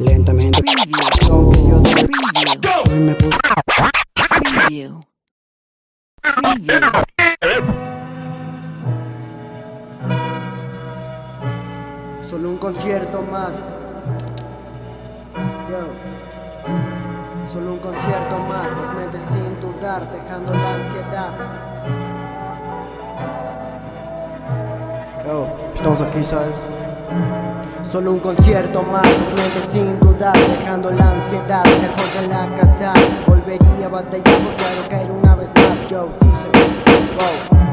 Lentamente Preview. Hoy me puse. Solo un concierto más Yo. Solo un concierto más Las mentes sin dudar Dejando la ansiedad Yo. Estamos aquí, ¿sabes? Solo un concierto más, dos mentes sin dudar Dejando la ansiedad lejos de la casa. Volvería a batallar por claro caer una vez más Yo, dice, wow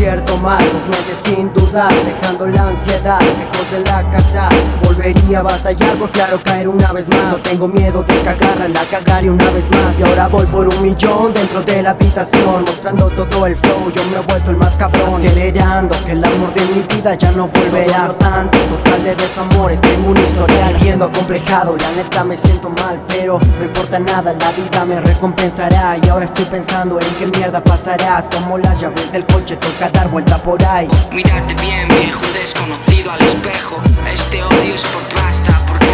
concierto más, dos mentes sin dudar Dejando la ansiedad lejos de la casa. Volvería a batallar por claro caer una vez más. No tengo miedo de cagarla, la cagaré una vez más. Y ahora voy por un millón dentro de la habitación Mostrando todo el flow, yo me he vuelto el más cabrón Acelerando que el amor de mi vida ya no volverá. Tanto, total de desamores Tengo un historial viendo acomplejado La neta me siento mal, pero no importa nada La vida me recompensará. Y ahora estoy pensando en qué mierda pasará. Tomo las llaves del coche, toca dar vuelta por ahí. Mírate bien, viejo desconocido al espejo. Este odio es por plástico